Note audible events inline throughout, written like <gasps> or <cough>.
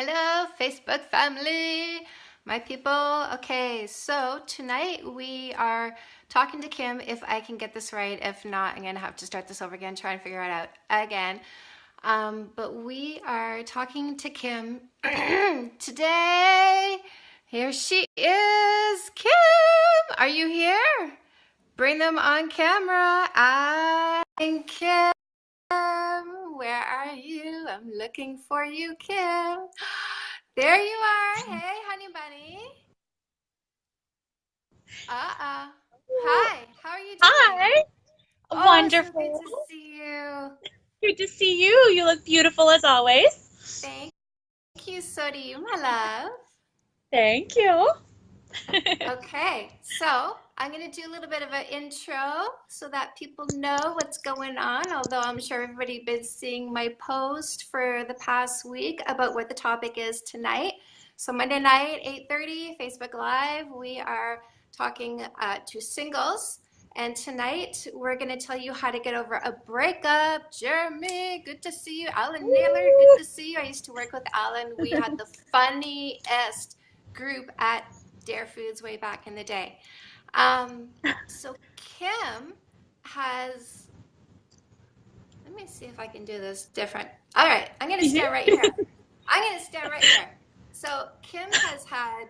Hello, Facebook family, my people. Okay, so tonight we are talking to Kim. If I can get this right, if not, I'm gonna have to start this over again, try and figure it out again. Um, but we are talking to Kim <clears throat> today. Here she is, Kim. Are you here? Bring them on camera. I'm Kim. Where are you? I'm looking for you, Kim. <gasps> There you are. Hmm. Hey, honey bunny. Uh-uh. Hi, how are you doing? Hi. Oh, Wonderful. so good to see you. Good to see you. You look beautiful as always. Thank you, so do you, my love. Thank you. Okay, so I'm going to do a little bit of an intro so that people know what's going on, although I'm sure everybody has been seeing my post for the past week about what the topic is tonight. So Monday night, 8.30, Facebook Live, we are talking uh, to singles. And tonight, we're going to tell you how to get over a breakup. Jeremy, good to see you. Alan Naylor, good to see you. I used to work with Alan. We had the <laughs> funniest group at Dare Foods way back in the day. Um, so Kim has, let me see if I can do this different. All right, I'm gonna stand right here. <laughs> I'm gonna stand right here. So Kim has had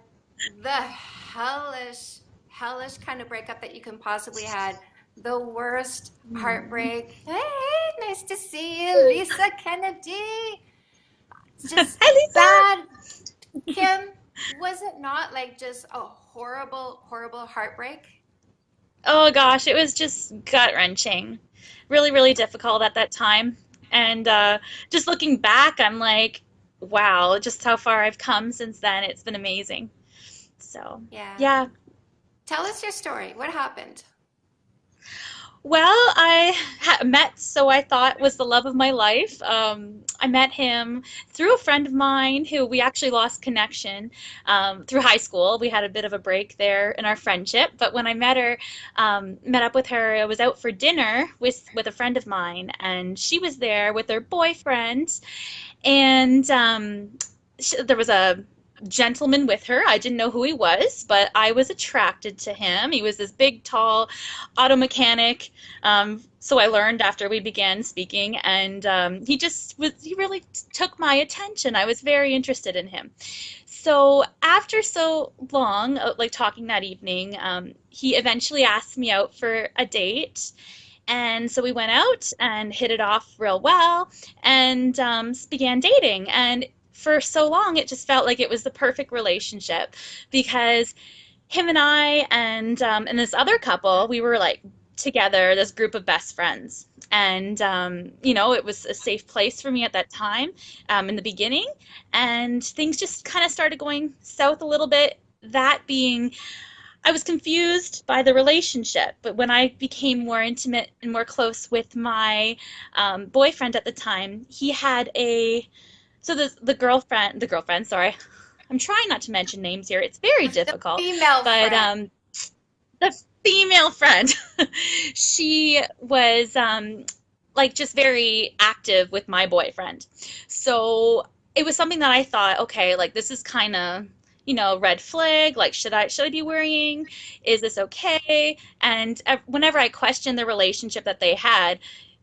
the hellish, hellish kind of breakup that you can possibly had. The worst heartbreak. Hey, nice to see you, Lisa Kennedy. Just Hi, Lisa. bad. Kim, was it not like just a horrible, horrible heartbreak? Oh gosh, it was just gut-wrenching. Really, really difficult at that time. And uh, just looking back, I'm like, wow, just how far I've come since then. It's been amazing. So, Yeah. yeah. Tell us your story. What happened? Well, I met so I thought was the love of my life. Um, I met him through a friend of mine who we actually lost connection um, through high school. We had a bit of a break there in our friendship, but when I met her, um, met up with her, I was out for dinner with with a friend of mine, and she was there with her boyfriend, and um, sh there was a gentleman with her. I didn't know who he was, but I was attracted to him. He was this big, tall auto mechanic. Um, so I learned after we began speaking, and um, he just was, he really took my attention. I was very interested in him. So after so long, uh, like talking that evening, um, he eventually asked me out for a date. And so we went out and hit it off real well and um, began dating. And for so long, it just felt like it was the perfect relationship because him and I and um, and this other couple, we were like together, this group of best friends. And um, you know, it was a safe place for me at that time um, in the beginning, and things just kind of started going south a little bit. That being I was confused by the relationship, but when I became more intimate and more close with my um, boyfriend at the time, he had a so the the girlfriend, the girlfriend, sorry, I'm trying not to mention names here. It's very The difficult, female but friend. um, the female friend, <laughs> she was um, like just very active with my boyfriend. So it was something that I thought, okay, like this is kind of, you know, red flag. Like, should I should I be worrying? Is this okay? And whenever I questioned the relationship that they had,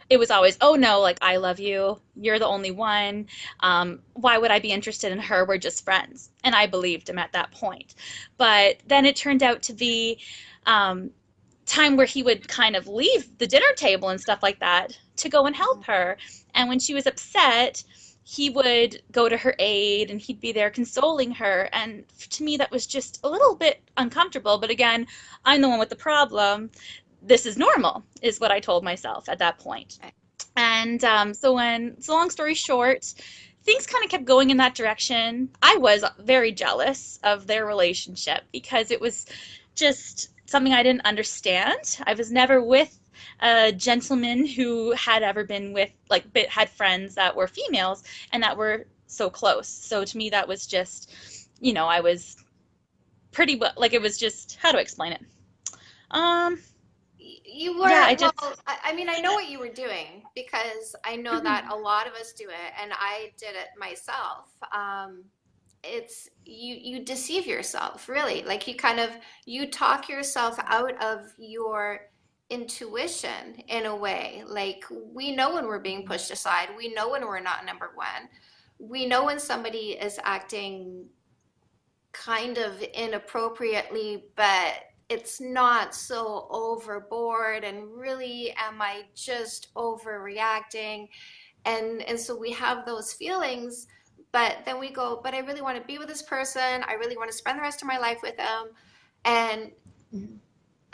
it was always, oh no, like I love you. You're the only one. Um, why would I be interested in her? We're just friends. And I believed him at that point. But then it turned out to be um, time where he would kind of leave the dinner table and stuff like that to go and help her. And when she was upset, he would go to her aid and he'd be there consoling her. And to me, that was just a little bit uncomfortable. But again, I'm the one with the problem. This is normal, is what I told myself at that point. Right. And um, so when, so long story short, things kind of kept going in that direction. I was very jealous of their relationship because it was just something I didn't understand. I was never with a gentleman who had ever been with, like, bit- had friends that were females and that were so close. So to me, that was just, you know, I was pretty well, like, it was just, how to explain it? Um, Y- were yeah, I well, just, I, I mean, I know what you were doing because I know that a lot of us do it and I did it myself. Um, it's you you deceive yourself really. Like you kind of you talk yourself out of your intuition in a way. Like we know when we're being pushed aside. We know when we're not number one. We know when somebody is acting kind of inappropriately but it's not so overboard and really am i just overreacting? And and so we have those feelings but then we go but i really want to be with this person. I really want to spend the rest of my life with them. And Mhm.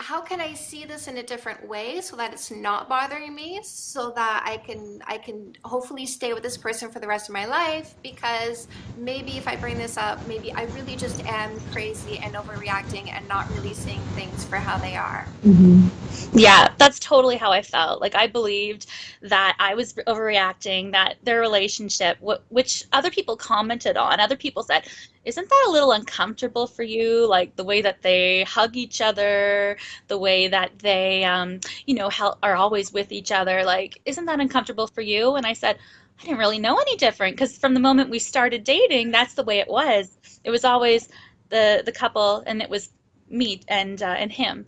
How can I see this in a different way so that it's not bothering me so that I can I can hopefully stay with this person for the rest of my life because maybe if I bring this up maybe I really just am crazy and overreacting and not really seeing things for how they are. hmm Yeah, that's totally how I felt. Like I believed that I was overreacting, that their relationship, wh- which other people commented on, other people said, "Isn't that a little uncomfortable for you? Like the way that they hug each other, the way that they, um, you know, hel are always with each other. Like, isn't that uncomfortable for you?" And I said, I didn't really know any different because from the moment we started dating, that's the way it was. It was always the the couple, and it was me and uh, and him.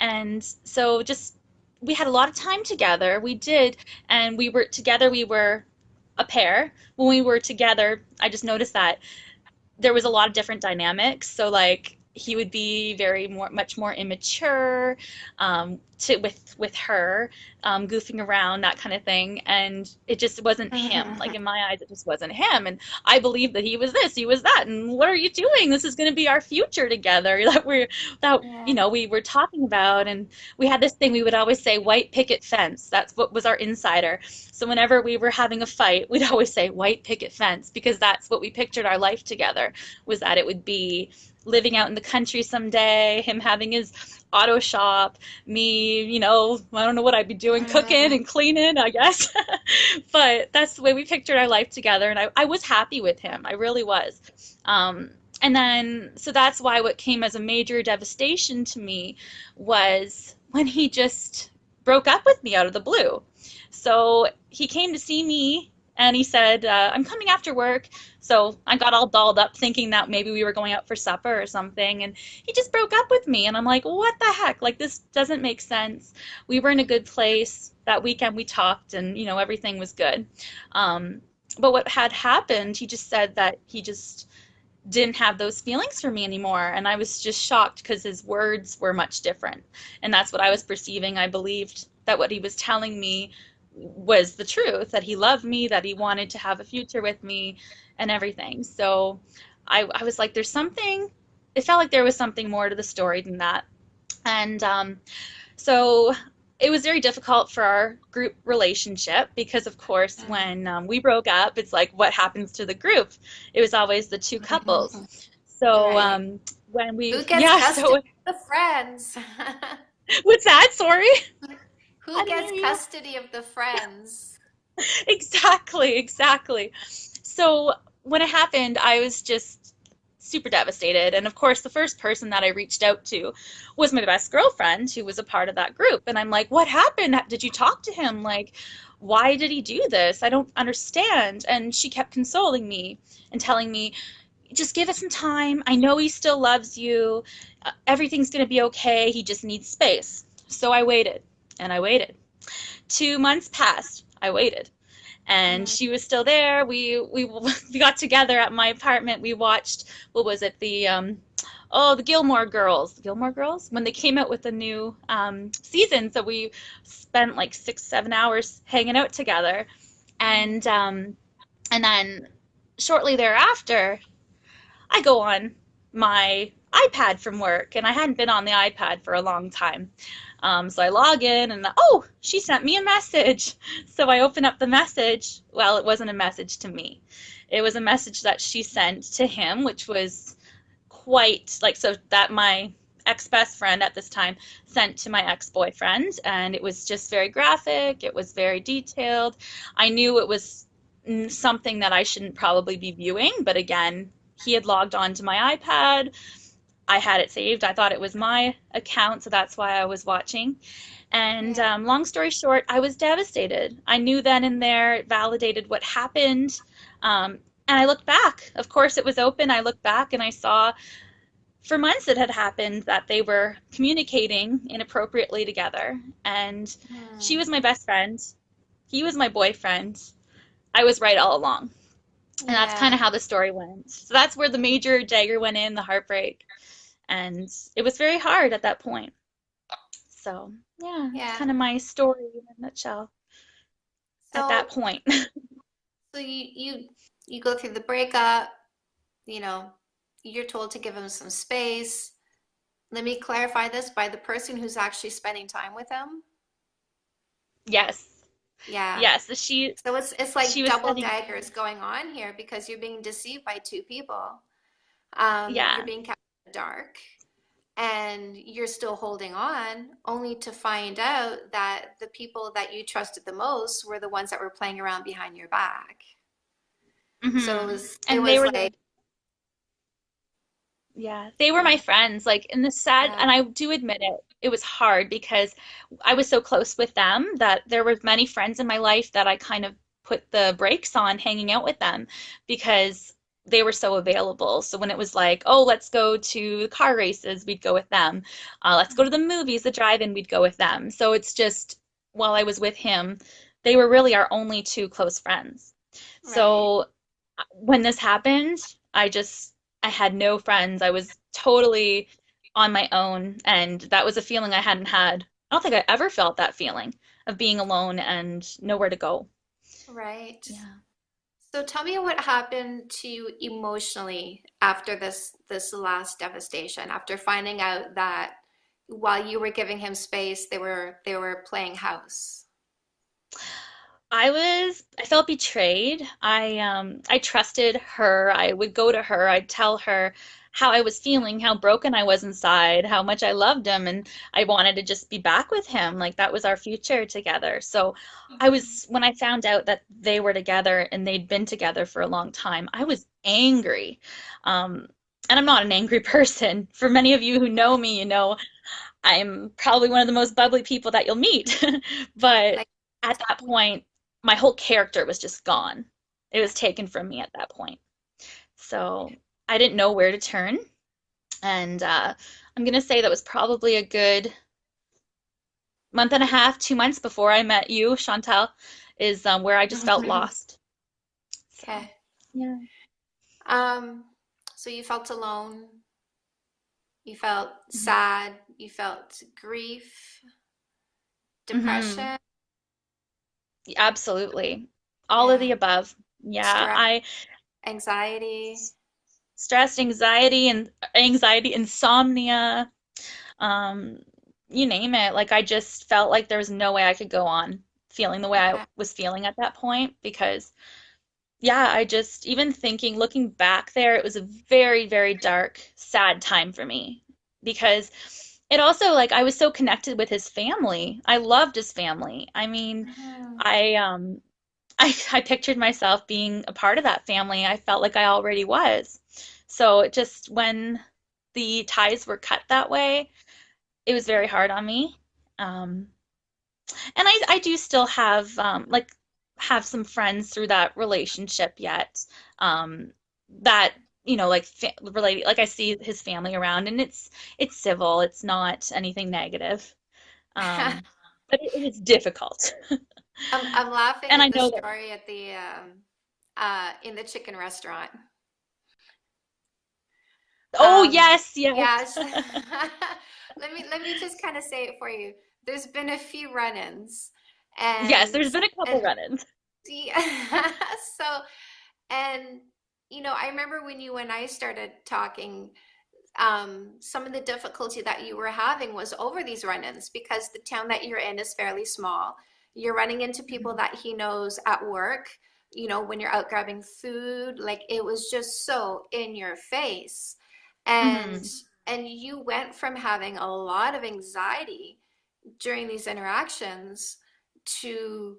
And so just we had a lot of time together. We did, and we were together. We were a pair. When we were together, I just noticed that there was a lot of different dynamics. So like he would be very more much more immature um, to with with her um, goofing around that kind of thing. And it just wasn't him. Like in my eyes it just wasn't him. And I believed that he was this he was that. And what are you doing? This is going to be our future together <laughs> that we're that Yeah. you know we were talking about. And we had this thing we would always say white picket fence. That's what was our insider. So whenever we were having a fight we'd <laughs> always say white picket fence because that's what we pictured our life together was that it would be living out in the country someday, him having his auto shop, me, you know, I don't know what I'd be doing, cooking and cleaning, I guess. <laughs> But that's the way we pictured our life together, and I, I was happy with him. I really was. Um, and then, so that's why what came as a major devastation to me was when he just broke up with me out of the blue. So he came to see me and he said, uh, I'm coming after work. So I got all dolled up thinking that maybe we were going out for supper or something. And he just broke up with me. And I'm like, what the heck? Like, this doesn't make sense. We were in a good place. That weekend we talked and, you know, everything was good. Um, but what had happened, he just said that he just didn't have those feelings for me anymore. And I was just shocked because his words were much different. And that's what I was perceiving. I believed that what he was telling me was the truth, that he loved me, that he wanted to have a future with me and everything. So I, I was like, there's something, it felt like there was something more to the story than that. And um, so it was very difficult for our group relationship because, of course, when um, we broke up, it's like, what happens to the group? It was always the two couples. So Right. um, when we, Who gets <laughs> yeah, so the friends? <laughs> what's that? Sorry. <laughs> Who I gets you. custody of the friends? <laughs> Exactly, exactly. So when it happened, I was just super devastated. And of course, the first person that I reached out to was my best girlfriend, who was a part of that group. And I'm like, what happened? Did you talk to him? Like, why did he do this? I don't understand. And she kept consoling me and telling me, just give it some time. I know he still loves you. Uh, everything's going to be okay. He just needs space. So I waited and I waited. Two months passed. I waited and Mhm. she was still there. We we <laughs> we got together at my apartment. We watched what was it the um oh the Gilmore Girls, the Gilmore Girls when they came out with the new um season. So we spent like six seven hours hanging out together, and um and then shortly thereafter, I go on my iPad from work, and I hadn't been on the iPad for a long time. Um, so I log in, and oh, she sent me a message. <laughs> So I open up the message. Well, it wasn't a message to me. It was a message that she sent to him, which was quite like so that my ex best friend at this time sent to my ex boyfriend, and it was just very graphic. It was very detailed. I knew it was something that I shouldn't probably be viewing, but again, he had logged on to my iPad. I had it saved. I thought it was my account, so that's why I was watching. And Yeah. um, long story short, I was devastated. I knew then and there, it validated what happened. Um, and I looked back. Of course, it was open. I looked back and I saw for months it had happened that they were communicating inappropriately together. And she Hmm. was my best friend. He was my boyfriend. I was right all along. And that's kind of how the story went. So that's where the major dagger went in, the heartbreak. And it was very hard at that point. So, yeah, it's Yeah. kind of my story in a nutshell at that point. <laughs> so you you you go through the breakup, you know, you're told to give him some space. Let me clarify this by the person who's actually spending time with him. Yes. Yeah. Yes. She So it's it's like double daggers going on here because you're being deceived by two people. Um, yeah. you're yeah. being kept dark, and you're still holding on, only to find out that the people that you trusted the most were the ones that were playing around behind your back. Mm-hmm. So it was it And they was were like, Yeah, they were my friends. Like in the sad, yeah, and I do admit it, it was hard because I was so close with them that there were many friends in my life that I kind of put the brakes on hanging out with them because they were so available. So when it was like, oh, let's go to the car races, we'd go with them. Uh, let's go to the movies, the drive-in, we'd go with them. So it's just while I was with him, they were really our only two close friends. right, So when this happened, I just I had no friends. I was totally on my own, and that was a feeling I hadn't had. I don't think I ever felt that feeling of being alone and nowhere to go. right. Yeah. So tell me what happened to you emotionally after this this last devastation, after finding out that while you were giving him space, they were they were playing house. I was I felt betrayed. I um I trusted her. I would go to her. I'd tell her how I was feeling, how broken I was inside, how much I loved him and I wanted to just be back with him. Like that was our future together. So I was when I found out that they were together and they'd been together for a long time, I was angry. Um and I'm not an angry <laughs> person. For many of you who know me, you know I'm probably one of the most bubbly people that you'll meet. <laughs> But at that point, my whole character was just gone. It was taken from me at that point. So I didn't know where to turn. And uh, I'm going to say that was probably a good month and a half, two months before I met you, Chantal, is um, where I just felt lost. Okay. yeah. Um, so you felt alone, you felt hmm sad, you felt grief, hmm depression, Absolutely. All of the above. Yeah, stress, I anxiety. Stress, anxiety, and anxiety, insomnia, um, you name it. Like I just felt like there was no way I could go on feeling the way I was feeling at that point because yeah, I just even thinking, looking back there, it was a very, very dark, sad time for me because it also like I was so connected with his family. I loved his family. I mean, Mhm. I um I I pictured myself being a part of that family. I felt like I already was. So it just when the ties were cut that way, it was very hard on me. Um, and I I do still have um like have some friends through that relationship yet. Um, that you know like fa related like I see his family around and it's it's civil. It's not anything negative. <laughs> Um, but it, it is difficult. <laughs> I'm I'm laughing And I at the know that. story at the um uh in the chicken restaurant. Oh Um yes, yes. yes. <laughs> <laughs> Let me let me just kind of say it for you. There's been a few run-ins and Yes, there's been a couple run-ins. <laughs> see so and you know, I remember when you and I started talking um, some of the difficulty that you were having was over these run-ins because the town that you're in is fairly small. You're running into people that he knows at work, you know, when you're out grabbing food, like it was just so in your face. And Mhm. and you went from having a lot of anxiety during these interactions to,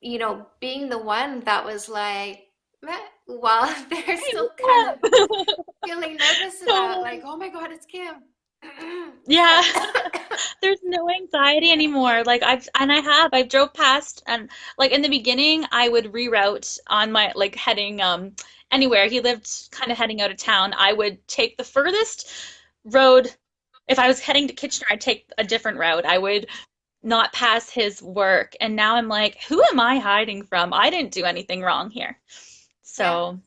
you know, being the one that was like, meh, while <laughs> they're still kind of <laughs> feeling nervous about like, oh my God, it's Kim. Yeah. <laughs> There's no anxiety anymore. Like I've and I have. I've drove past and like in the beginning I would reroute on my like heading um anywhere. He lived kind of heading out of town. I would take the furthest road. If I was heading to Kitchener, I'd take a different route. I would not pass his work. And now I'm like, who am I hiding from? I didn't do anything wrong here. So,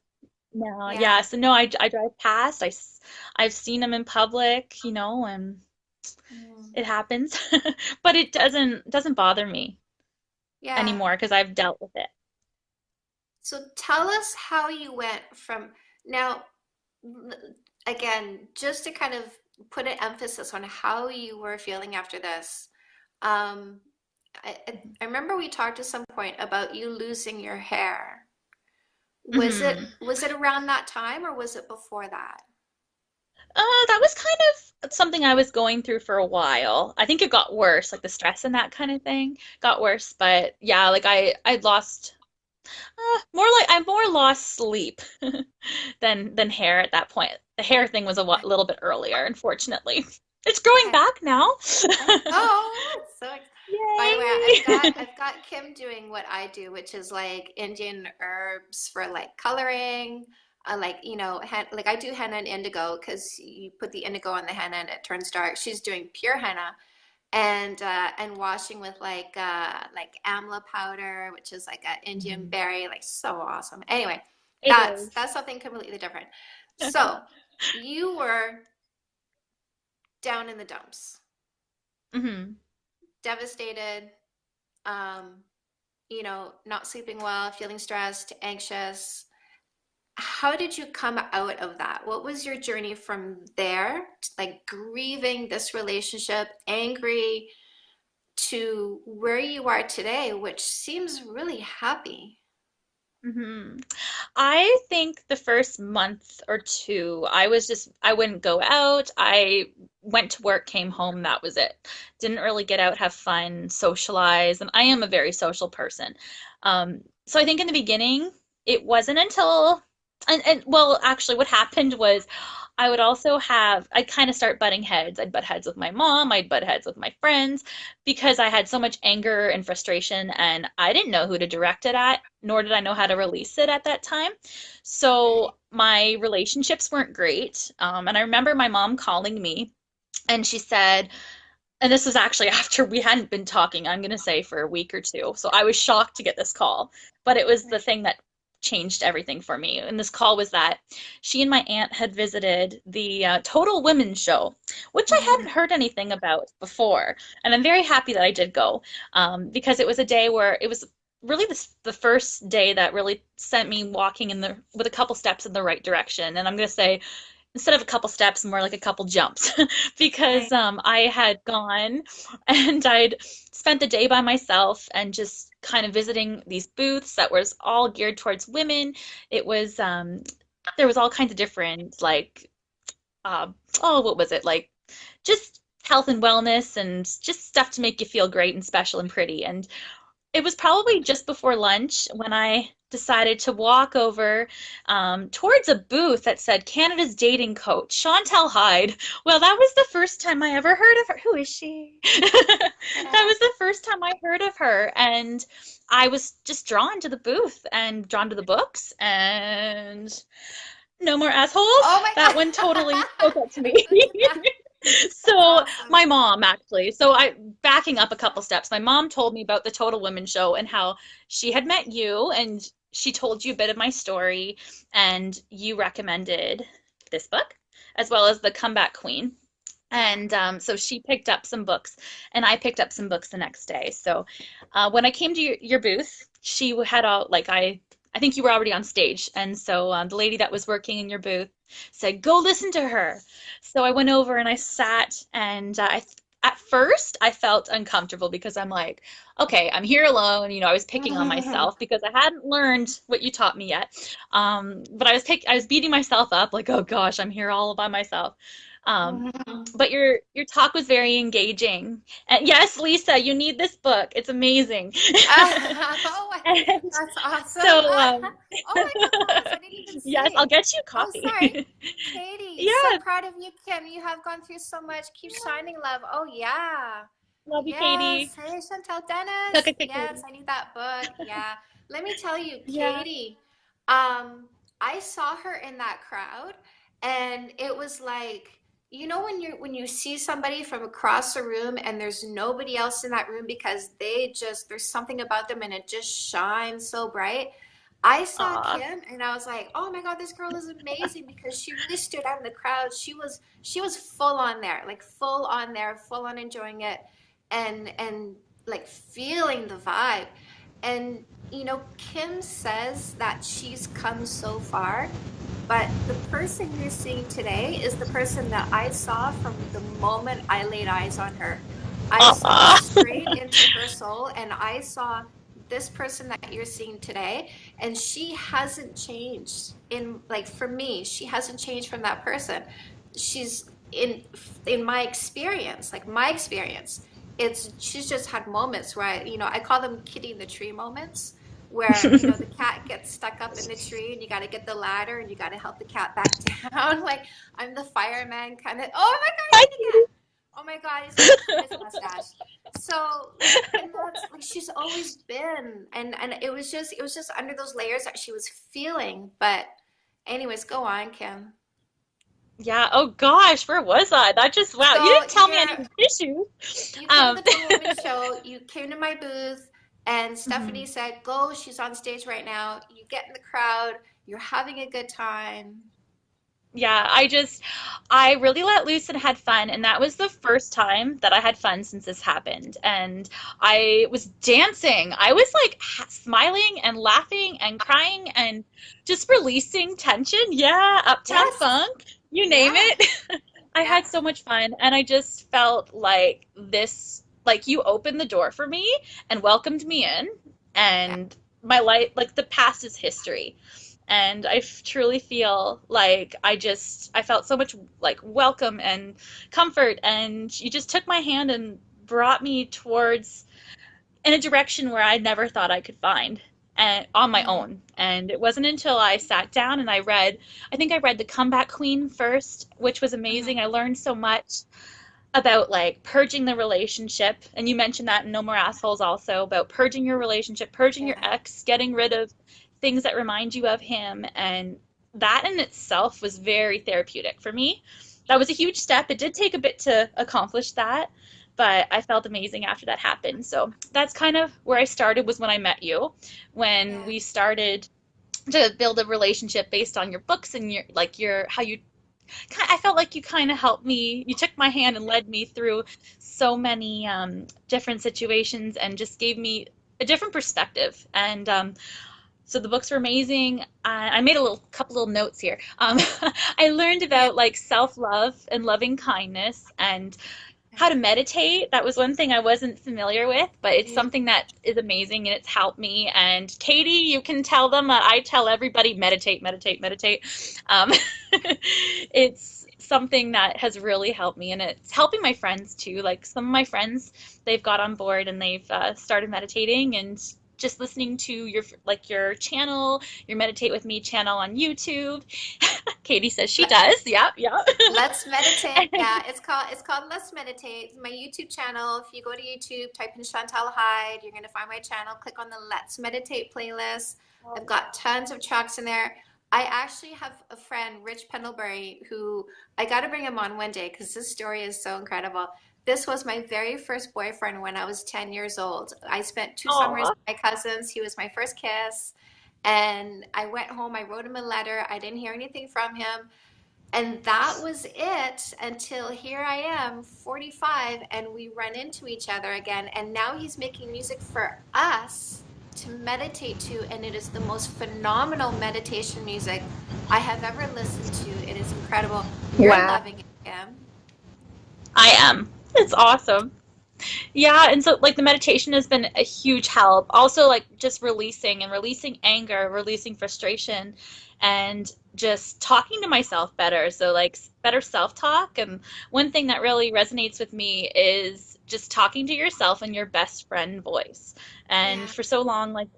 no, Yeah. yeah. So no, I, I drive past. I I've seen them in public, you know, and Mm. it happens. <laughs> But it doesn't doesn't bother me Yeah. anymore because I've dealt with it. So tell us how you went from now, again, just to kind of put an emphasis on how you were feeling after this. Um, I, I I remember we talked at some point about you losing your hair. Was it hmm was it around that time or was it before that? Uh, that was kind of something I was going through for a while. I think it got worse, like the stress and that kind of thing got worse. But yeah, like I I'd lost uh, more like I more lost sleep <laughs> than than hair at that point. The hair thing was a little bit earlier, unfortunately. It's growing Okay. back now. Oh, <laughs> oh, so ex- by the way, I've got I've got Kim doing what I do, which is like Indian herbs for like coloring. Uh, like you know, hen like I do henna and indigo because you put the indigo on the henna and it turns dark. She's doing pure henna and uh, and washing with like uh, like amla powder, which is like an Indian Mhm. berry, like so awesome. Anyway, It that's is. that's something completely different. So you were down in the dumps, hmm devastated um, you know, not sleeping well, feeling stressed, anxious. How did you come out of that? What was your journey from there, like grieving this relationship, angry, to where you are today, which seems really happy? Hmm I think the first month or two, I was just, I wouldn't go out. I went to work, came home, that was it. Didn't really get out, have fun, socialize, and I am a very social person. Um, so I think in the beginning, it wasn't until, and, and well, actually, what happened was I would also have, I'd kind of start butting heads. I'd butt heads with my mom, I'd butt heads with my friends because I had so much anger and frustration, and I didn't know who to direct it at, nor did I know how to release it at that time. So my relationships weren't great. Um, and I remember my mom calling me, and she said, and this was actually <laughs> after we hadn't been talking, I'm going to say, for a week or two. So I was shocked to get this call, but it was the thing that changed everything for me. And this call was that she and my aunt had visited the uh, Total Women's Show, which I hadn't heard anything about before. And I'm very happy that I did go um, because it was a day where it was really the, the first day that really sent me walking in the with a couple steps in the right direction. And I'm going to say instead of a couple steps, more like a couple jumps, <laughs> because um, I had gone and I'd spent the day by myself and just kind of visiting these booths that was all geared towards women. It was um, there was all kinds of different like uh, oh, what was it like? Just health and wellness and just stuff to make you feel great and special and pretty. And it was probably just before lunch when I decided to walk over um, towards a booth that said Canada's dating coach, Chantal Heide. Well, that was the first time I ever heard of her. Who is she? <laughs> That was the first time I heard of her, and I was just drawn to the booth and drawn to the books, and no more assholes. Oh my That one totally God. <laughs> spoke up to me. <laughs> <laughs> So my mom actually, so I backing up a couple steps, my mom told me about the Total Women show and how she had met you and she told you a bit of my story and you recommended this book as well as The Comeback Queen. And um, so she picked up some books, and I picked up some books the next day. So uh, when I came to your, your booth, she had all like I I think you were already on stage, and so um, the lady that was working in your booth said, "Go listen to her." So I went over and I sat, and uh, I at first I felt uncomfortable because I'm like, okay, I'm here alone. You know, I was picking on myself <laughs> because I hadn't learned what you taught me yet. Um, but I was pick I was beating myself up like, oh gosh, I'm here all by myself. Um, but your your talk was very engaging. And yes, Lisa, you need this book. It's amazing. Oh, <laughs> <laughs> that's awesome. so <laughs> um Oh my gosh, I didn't even yes, I'll get you a Oh, sorry. copy. Katie, so Yeah, proud of you, Kim. You have gone through so much. Keep shining, love. Oh, yeah. love you, Yes. Katie. Hey, Chantel Dennis. Okay, Yes, Katie. I need that book. Yeah. Let me tell you, Katie. Yeah. Katie, um, I saw her in that crowd and it was like you know when you when you see somebody from across the room and there's nobody else in that room because they just there's something about them and it just shines so bright. I saw Aw. Kim and I was like, "Oh my God, this girl is amazing" because she really stood out in the crowd. She was she was full on there, like full on there, full on enjoying it and and like feeling the vibe. And you know, Kim says that she's come so far, but the person you're seeing today is the person that I saw from the moment I laid eyes on her. I oh. saw straight into her soul and I saw this person that you're seeing today and she hasn't changed in like for me she hasn't changed from that person. She's in in my experience like my experience it's she's just had moments where I, you know I call them kitty in the tree moments where you know the <laughs> cat gets stuck up in the tree and you got to get the ladder and you got to help the cat back <laughs> down. Like I'm the fireman kind of oh my god Hi, he's the cat oh my god mustache. So and that's like she's always been and and it was just it was just under those layers that she was feeling but anyways go on Kim. Yeah, oh gosh, where was I? That just, wow, you didn't tell me any issues. You came Um, to the <laughs> show, you came to my booth, and. Stephanie mm-hmm. said, Go, she's on stage right now. You get in the crowd, you're having a good time. Yeah, I just, I really let loose and had fun, and that was the first time that I had fun since this happened. And I was dancing. I was like smiling and laughing and crying and just releasing tension. Yeah, Uptown Yes, Funk, you name yeah, it. <laughs> I yeah, had so much fun, and I just felt like this, like you opened the door for me and welcomed me in, and my life, like the past is history. And I f- truly feel like I just, I felt so much like welcome and comfort, and you just took my hand and brought me towards in a direction where I never thought I could find and on my mhm, own. And it wasn't until I sat down and I read, I think I read The Comeback Queen first, which was mhm, amazing. I learned so much about like purging the relationship. And you mentioned that in No More Assholes also about purging your relationship, purging your ex, getting rid of things that remind you of him. And that in itself was very therapeutic for me. That was a huge step. It did take a bit to accomplish that, but I felt amazing after that happened. So that's kind of where I started was when I met you, when yeah, we started to build a relationship based on your books and your like your how you I felt like you kind of helped me. You took my hand and led me through so many um, different situations and just gave me a different perspective. And um, so the books were amazing. I, I made a little couple little notes here. Um, <laughs> I learned about like self-love and loving kindness and how to meditate. That was one thing I wasn't familiar with, but it's something that is amazing and it's helped me. And Katie, you can tell them that I tell everybody meditate, meditate, meditate. Um, <laughs> it's something that has really helped me and it's helping my friends too. Like some of my friends, they've got on board and they've uh, started meditating and just listening to your like your channel, your Meditate with Me channel on YouTube. <laughs> Katie says she does. Yep, yep. Let's meditate. <laughs> Yeah, it's called it's called Let's Meditate. My YouTube channel. If you go to YouTube, type in Chantal Heide, you're gonna find my channel. Click on the Let's Meditate playlist. I've got tons of tracks in there. I actually have a friend, Rich Pendlebury, who I got to bring him on one day because this story is so incredible. This was my very first boyfriend when I was 10 years old. I spent two summers Aw. with my cousins. He was my first kiss. And I went home, I wrote him a letter. I didn't hear anything from him. And that was it until here I am, 45, and we run into each other again. And now he's making music for us to meditate to, and it is the most phenomenal meditation music I have ever listened to. It is incredible. You're Wow. loving it, Kim. I am. It's awesome. Yeah, and so like the meditation has been a huge help. Also like just releasing and releasing anger, releasing frustration and just talking to myself better. So like better self-talk and one thing that really resonates with me is just talking to yourself in your best friend voice. And Yeah, for so long like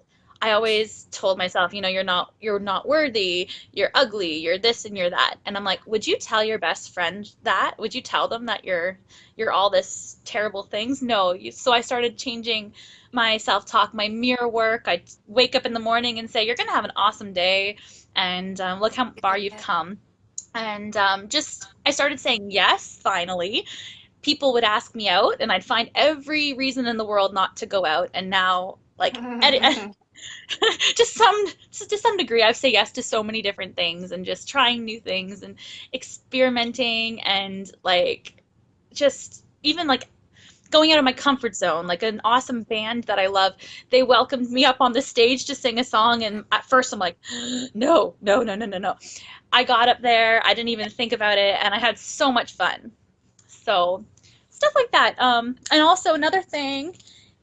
I always told myself, you know, you're not you're not worthy, you're ugly, you're this and you're that. And I'm like, would you tell your best friend that? Would you tell them that you're you're all this terrible things? No. So I started changing my self-talk, my mirror work. I wake up in the morning and say, you're gonna have an awesome day, and um, look how far you've come. And um, just I started saying yes finally. People would ask me out, and I'd find every reason in the world not to go out. And now, like, <laughs> <laughs> just some to some degree i've said yes to so many different things and just trying new things and experimenting and like just even like going out of my comfort zone like an awesome band that i love they welcomed me up on the stage to sing a song and at first i'm like <gasps> no no no no no no. I got up there i didn't even think about it and i had so much fun. So stuff like that. Um, and also another thing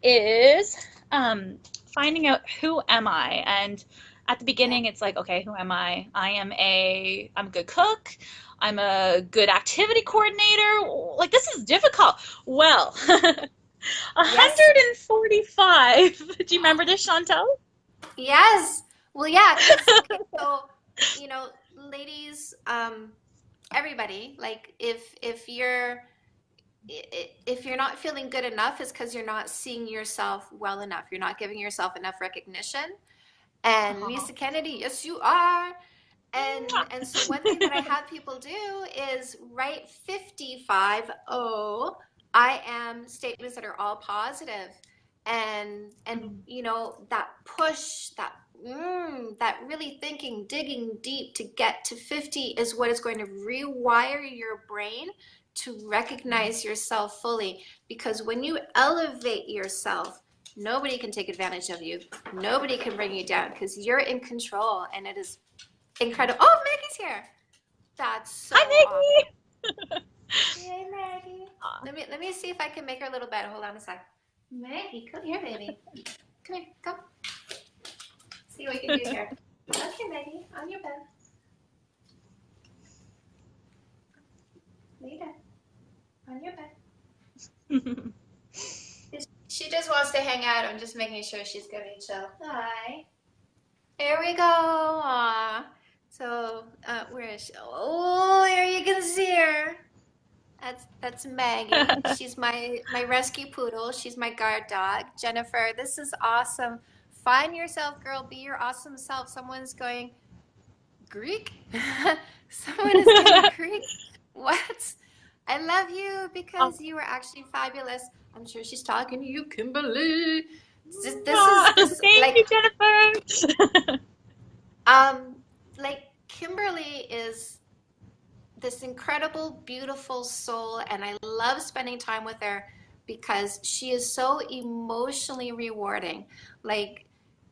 is um, finding out who am I. And at the beginning it's like okay who am I? I am a I'm a good cook. I'm a good activity coordinator. Like this is difficult. Well <laughs> 145 <laughs> do you remember this Chantal? Yes. Well yeah <laughs> so you know ladies um everybody like if if you're if you're not feeling good enough it's because you're not seeing yourself well enough. You're not giving yourself enough recognition. And uh-huh. Lisa Kennedy yes you are. And and so one thing that I have people do is write 55 oh I am statements that are all positive. And and mm-hmm. you know that push that mm, that really thinking digging deep to get to 50 is what is going to rewire your brain to recognize yourself fully because when you elevate yourself nobody can take advantage of you. Nobody can bring you down because you're in control and it is incredible oh maggie's here. That's so hi maggie. awesome. <laughs> hey maggie. Let me let me see if i can make her a little bed. hold on a sec. Maggie come here baby. Come here come. See what we can do here. Okay maggie on your bed lay down on your bed. <laughs> she just wants to hang out. I'm just making sure she's gonna chill. Hi. Here we go. Aww. So, uh, where is she? Oh, here you can see her. That's that's Maggie. <laughs> She's my my rescue poodle. She's my guard dog. Jennifer, this is awesome. Find yourself, girl. Be your awesome self. Someone's going Greek. <laughs> Someone is going Greek. What? I love you because oh. you were actually fabulous. I'm sure she's talking to you, Kimberly. This, this oh, is this, thank like, you, Jennifer. <laughs> um, like Kimberly is this incredible, beautiful soul, and I love spending time with her because she is so emotionally rewarding. Like,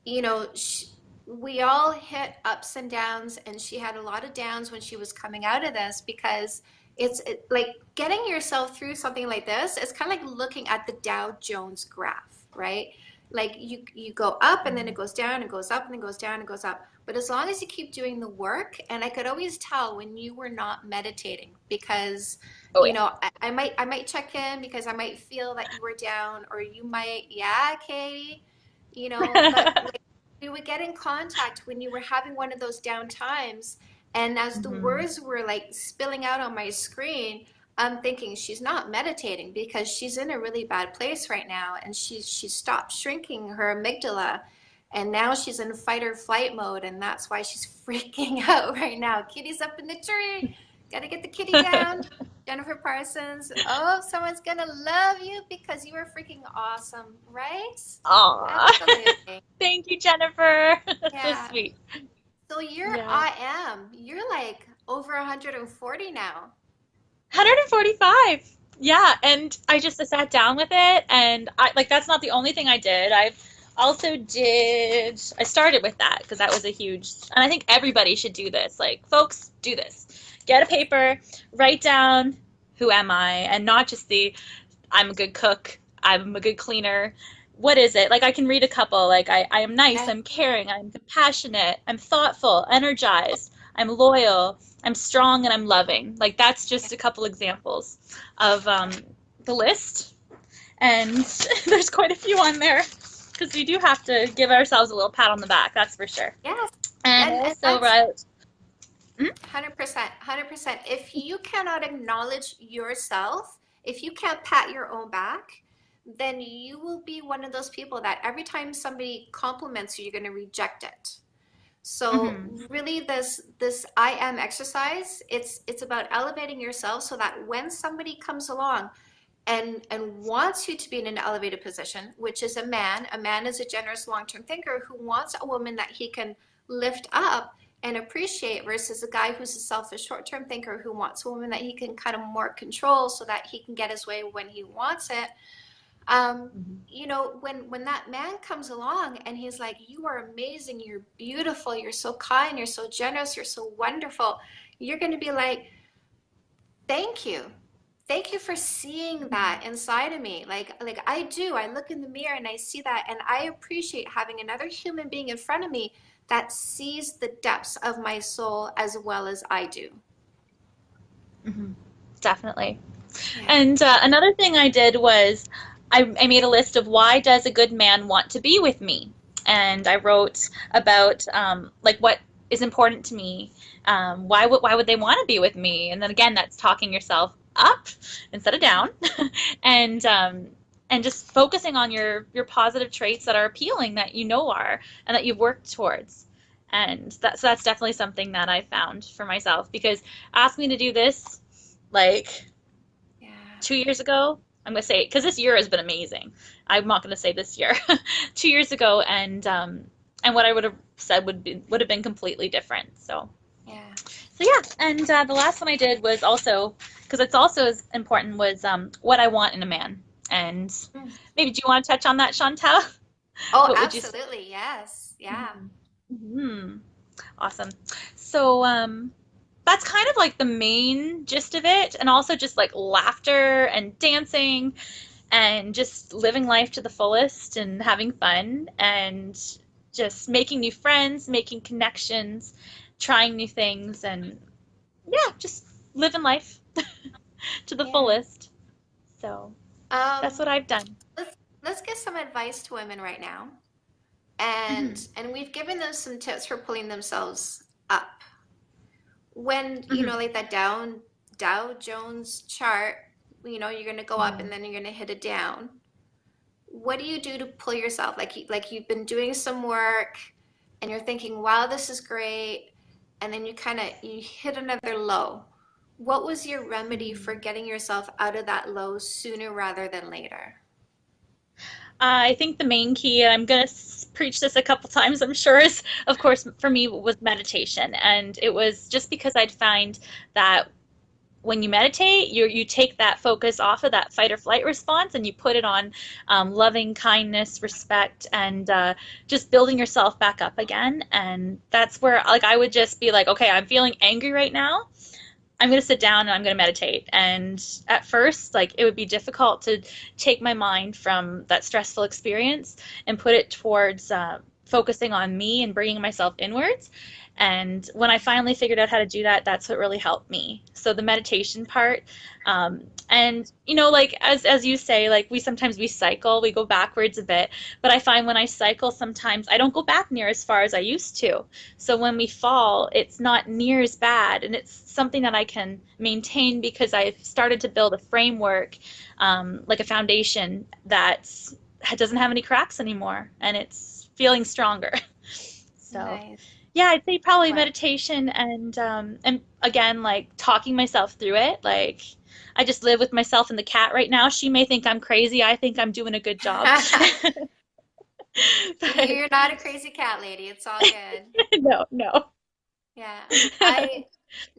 you know, she, we all hit ups and downs, and she had a lot of downs when she was coming out of this because it's it, like getting yourself through something like this it's kind of like looking at the dow jones graph right? Like you you go up and then it goes down and goes up and then goes down and goes up. But as long as you keep doing the work and i could always tell when you were not meditating because oh, you know I, I, might i might check in because i might feel that you were down or you might yeah katie you know but <laughs> like, we would get in contact when you were having one of those down times and as the mm-hmm. words were like spilling out on my screen, I'm thinking she's not meditating because she's in a really bad place right now and she's she stopped shrinking her amygdala and now she's in fight or flight mode and that's why she's <laughs> freaking out right now. Kitty's up in the tree. Gotta get the kitty <laughs> down. Jennifer Parsons. Oh, someone's gonna love you because you are freaking awesome, right? Aww. <laughs> Thank you, Jennifer. Yeah. so sweet. So you're yeah. I am. You're like over 140 now. 145. Yeah, and I just sat down with it and I like that's not the only thing I did. I've also did I started with that because that was a huge and I think everybody should do this. Like folks, do this. Get a paper, write down who am I and not just the I'm a good cook, I'm a good cleaner what is it? Like I can read a couple. Like I, I am nice, I'm caring, I'm compassionate, I'm thoughtful, energized, I'm loyal, I'm strong, and I'm loving. Like that's just a couple examples of um, the list, and <laughs> there's quite a few on there. because we do have to give ourselves a little pat on the back. That's for sure. Yes. And, And- that's- right, Hundred percent, hundred percent. If you cannot acknowledge yourself, if you can't pat your own back, then you will be one of those people that every time somebody compliments you, you're going to reject it. So Mhm. really, this this I am exercise. It's it's about elevating yourself so that when somebody comes along and and wants you to be in an elevated position, which is a man, a man is a generous long-term thinker who wants a woman that he can lift up and appreciate versus a guy who's a selfish short-term thinker who wants a woman that he can kind of more control so that he can get his way when he wants it um, Mhm. you know when when that man comes along and he's like you are amazing. You're beautiful. You're so kind. You're so generous. You're so wonderful. You're going to be like thank you. Thank you for seeing that inside of me. Like like i do. I look in the mirror and i see that and i appreciate having another human being in front of me that sees the depths of my soul as well as i do. Mhm. Definitely. Yeah. And uh, another thing I did was I, I made a list of why does a good man want to be with me, and I wrote about um, like what is important to me. Um, why would why would they want to be with me? And then again, that's talking yourself up instead of down, <laughs> and um, and just focusing on your your positive traits that are appealing that you know are and that you've worked towards. And that's that's definitely something that I found for myself because ask me to do this like yeah two years ago. I'm gonna say because this year has been amazing. I'm not gonna say this year. <laughs> two years ago, and um, and what I would have said would be would have been completely different. So yeah so yeah. And uh, the last one I did was also because it's also as important was um, what I want in a man. And Mm. maybe do you want to touch on that, Chantal? oh What would you say? absolutely yes yeah hmm Awesome. So um, that's kind of like the main gist of it, and also just like laughter and dancing and just living life to the fullest and having fun and just making new friends, making connections, trying new things, and yeah, just living life <laughs> to the Yeah. fullest. So um, that's what I've done. let's let's give some advice to women right now and and we've given them some tips for pulling themselves up when you mm-hmm. know like that down dow jones chart you know you're going to go up and mm-hmm. then you're going to hit it down. What do you do to pull yourself? Like you, like you've been doing some work and you're thinking wow this is great and then you kind of you hit another low. What was your remedy for getting yourself out of that low sooner rather than later? Uh, I think the main key, and I'm going to preach this a couple times, I'm sure, is of course for me was meditation. And it was just because I'd find that when you meditate, you you take that focus off of that fight or flight response and you put it on um, loving kindness, respect, and uh, just building yourself back up again. And that's where, like, I would just be like, okay, I'm feeling angry right now. I'm going to sit down and I'm going to meditate. And at first, like, it would be difficult to take my mind from that stressful experience and put it towards uh, focusing on me and bringing myself inwards. And when I finally figured out how to do that, that's what really helped me. So the meditation part, um, and you know, like as as you say, like we sometimes we cycle, we go backwards a bit. But I find when I cycle, sometimes I don't go back near as far as I used to. So when we fall, it's not near as bad, and it's something that I can maintain because I've started to build a framework, um, like a foundation that doesn't have any cracks anymore, and it's feeling stronger. <laughs> So Nice. yeah, I'd say probably meditation and um, and again like talking myself through it. Like I just live with myself and the cat right now. She may think I'm crazy. I think I'm doing a good job. <laughs> <laughs> But- You're not a crazy cat lady. It's all good. no, no. Yeah. I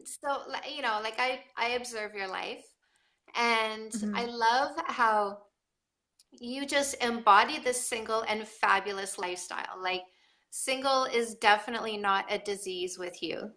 so you know, like I I observe your life and Mhm. I love how you just embody this single and fabulous lifestyle. Like single is definitely not a disease with you.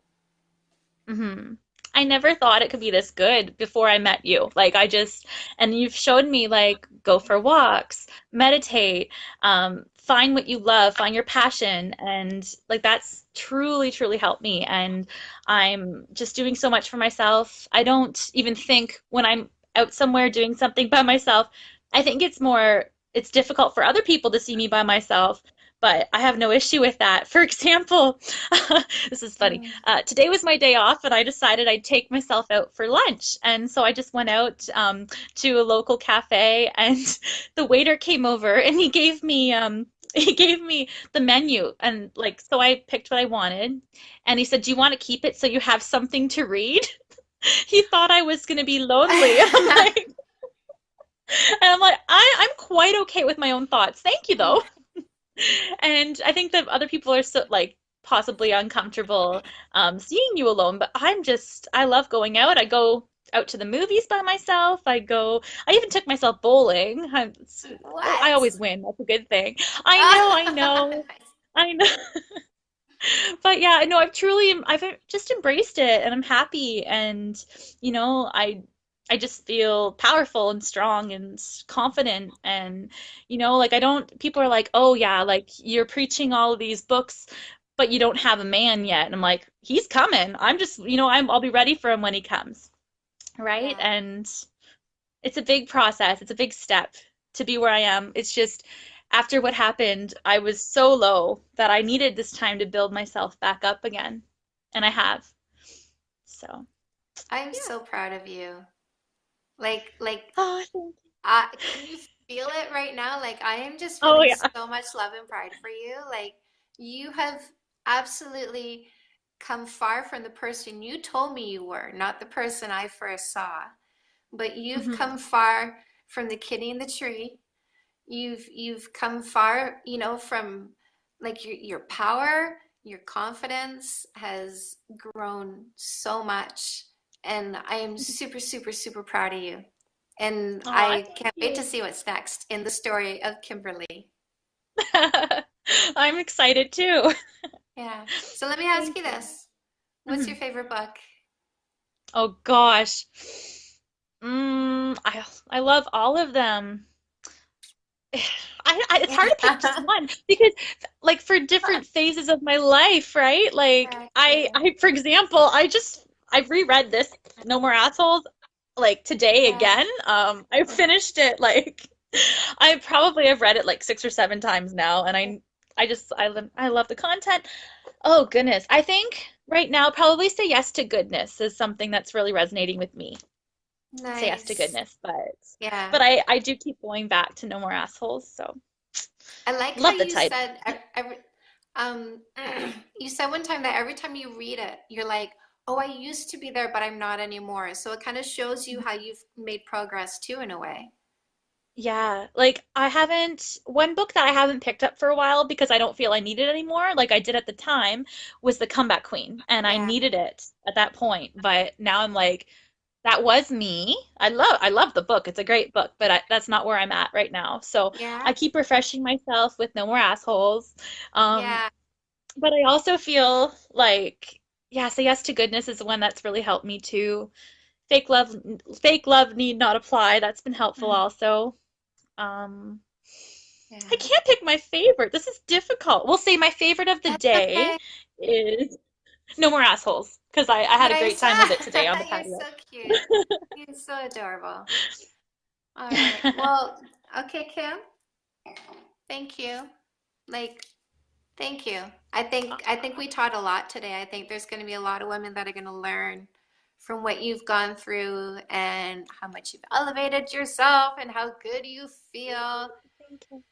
hmm I never thought it could be this good before I met you. Like I just, and you've showed me like go for walks, meditate, um, find what you love, find your passion, and like that's truly, truly helped me. And I'm just doing so much for myself. I don't even think when I'm out somewhere doing something by myself, I think it's more it's difficult for other people to see me by myself, but I have no issue with that. For <laughs> example, <laughs> this is funny. Mm. Uh, today was my day off, and I decided I'd take myself out for lunch. And so I just went out um, to a local cafe, and <laughs> the waiter came over and he gave me um, he gave me the menu, and like so I picked what I wanted, and he said, "Do you want to keep it so you have something to read?" He thought I was going to be lonely. I'm like, and I'm like, I, I'm quite okay with my own thoughts. Thank you, though. <laughs> And I think that other people are so like possibly uncomfortable um, seeing you alone, but I'm just, I love going out. I go out to the movies by myself. I go, I even took myself bowling. I'm, I always win. That's a good thing. I know, I <laughs> know, I know. <laughs> But yeah, no, I've truly, I've just embraced it and I'm happy. And, you know, I, I just feel powerful and strong and confident. And, you know, like I don't, people are like, oh yeah, like you're preaching all of these books, but you don't have a man yet. And I'm like, he's coming. I'm just, you know, I'm, I'll be ready for him when he comes. Right. Yeah. And it's a big process. It's a big step to be where I am. It's just after what happened, I was so low that I needed this time to build myself back up again. And I have. So, I'm yeah. so proud of you. Like, like, Oh, you. uh, can you feel it right now? Like, I am just Oh, feeling yeah. so much love and pride for you. Like, you have absolutely come far from the person you told me you were, not the person I first saw. But you've hmm come far from the kitty in the tree. You've you've come far, you know, from like your your power, your confidence has grown so much. And I am super, super, super proud of you. And Oh, I can't wait to see what's next in the story of Kimberly. <laughs> I'm excited too. Yeah. So let me <laughs> ask Thank you this. What's Mhm. your favorite book? Oh gosh. Mm, I I love all of them. <sighs> I, I it's hard to pick just <laughs> one because like for different phases of my life, right? Like I I for example, I just I reread this No More Assholes like today Yeah. again. Um I finished it like <laughs> I probably have read it like six or seven times now and I I just I love I love the content. Oh goodness. I think right now probably Say Yes to Goodness is something that's really resonating with me. Say Yes to Goodness, but Yeah. but I I do keep going back to No More Assholes, so I like how love the you title. said ev- every, um <clears throat> you said one time that every time you read it, you're like, "Oh, I used to be there, but I'm not anymore." So it kind of shows you how you've made progress too in a way. Yeah, like I haven't one book that I haven't picked up for a while because I don't feel I need it anymore, like I did at the time, was The Comeback Queen, and I needed it at that point. But now I'm like, that was me. I love I love the book. It's a great book, but I, that's not where I'm at right now. So Yeah. I keep refreshing myself with No More Assholes. Um, Yeah. but I also feel like, yeah, Say Yes to Goodness is the one that's really helped me too. Fake love, fake love need not apply. That's been helpful Mm. also. Um, I can't pick my favorite. This is difficult. We'll say my favorite of the That's day okay. is No More Assholes because I, I had a great time with it today on the <laughs> you're so cute. You're so adorable. All right. <laughs> Well, okay, Kim. Thank you. Like, thank you. I think I think we taught a lot today. I think there's going to be a lot of women that are going to learn from what you've gone through and how much you've elevated yourself and how good you feel. Thank you.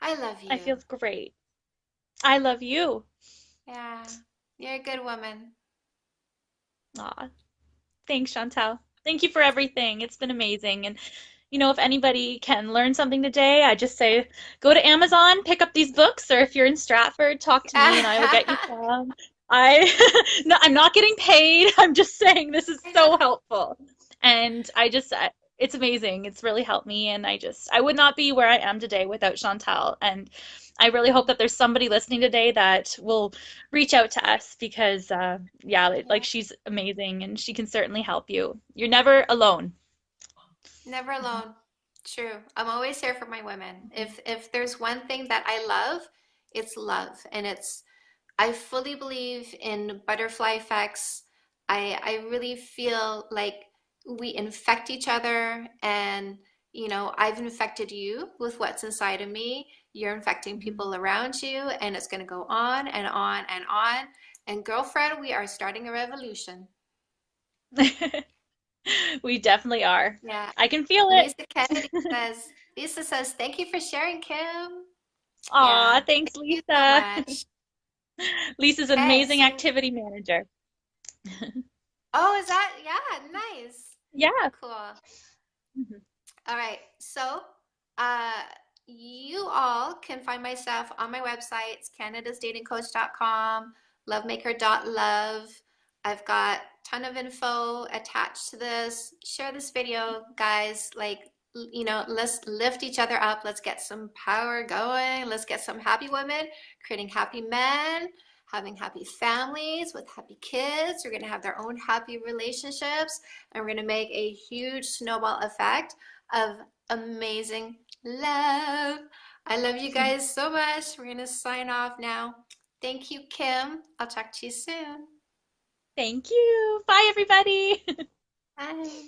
I love you. I feel great. I love you. Yeah. You're a good woman. Aw, thanks, Chantal. Thank you for everything. It's been amazing. And you know, if anybody can learn something today, I just say go to Amazon, pick up these books, or if you're in Stratford, talk to me and I will get you <laughs> some. I <laughs> no, I'm not getting paid. <laughs> I'm just saying this is so helpful. And I just I, it's amazing. It's really helped me and I just I would not be where I am today without Chantal. And I really hope that there's somebody listening today that will reach out to us because uh yeah, like she's amazing and she can certainly help you. You're never alone. Never alone. True. I'm always here for my women. If if there's one thing that I love, it's love. And it's I fully believe in butterfly effects. I I really feel like we infect each other and you know, I've infected you with what's inside of me. You're infecting mm-hmm. people around you, and it's going to go on and on and on. And girlfriend, we are starting a revolution. <laughs> <laughs> We definitely are. Yeah. I can feel it. Lisa Kennedy says, <laughs> Lisa says, thank you for sharing, Kim. Aw, Yeah. thanks, Thank you so Lisa. <laughs> Lisa's Okay, amazing so, activity manager. oh, is that, yeah, nice. Yeah. Cool. Mhm. All right. So, uh, you all can find my stuff on my website. It's canadasdatingcoach.com, lovemaker.love. I've got a ton of info attached to this. Share this video, guys. Like, you know, let's lift each other up. Let's get some power going. Let's get some happy women, creating happy men, having happy families with happy kids. We're going to have their own happy relationships, and we're going to make a huge snowball effect of amazing love. I love you guys so much. We're going to sign off now. Thank you, Kim. I'll talk to you soon. Thank you. Bye, everybody. <laughs> Bye.